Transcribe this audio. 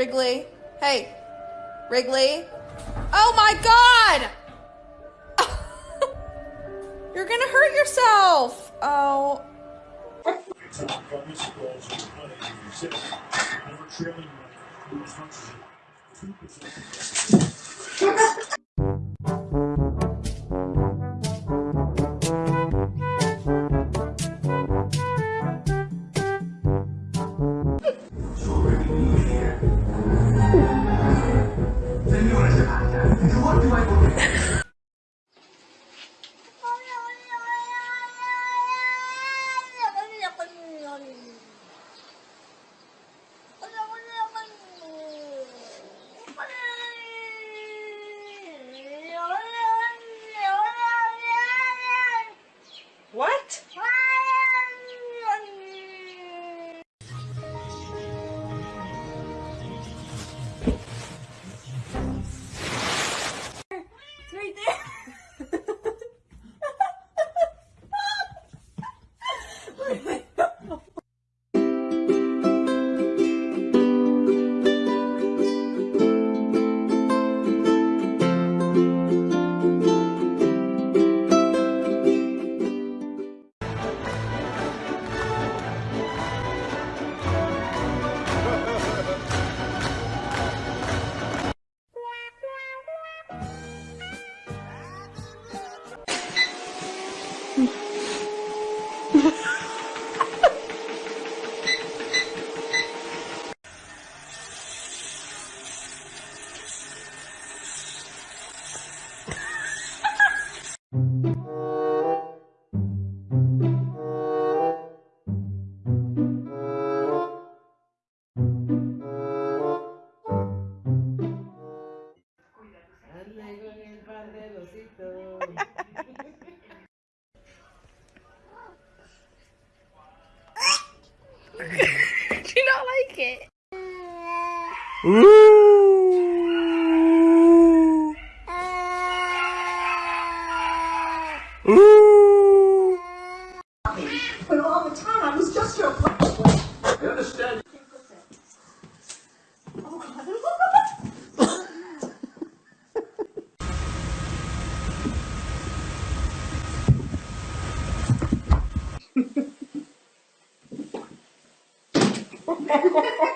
Wrigley. Hey, Wrigley. Oh my God! You're gonna hurt yourself. Oh. What? Not like it? But all the time, I was just your friend. I understand. Música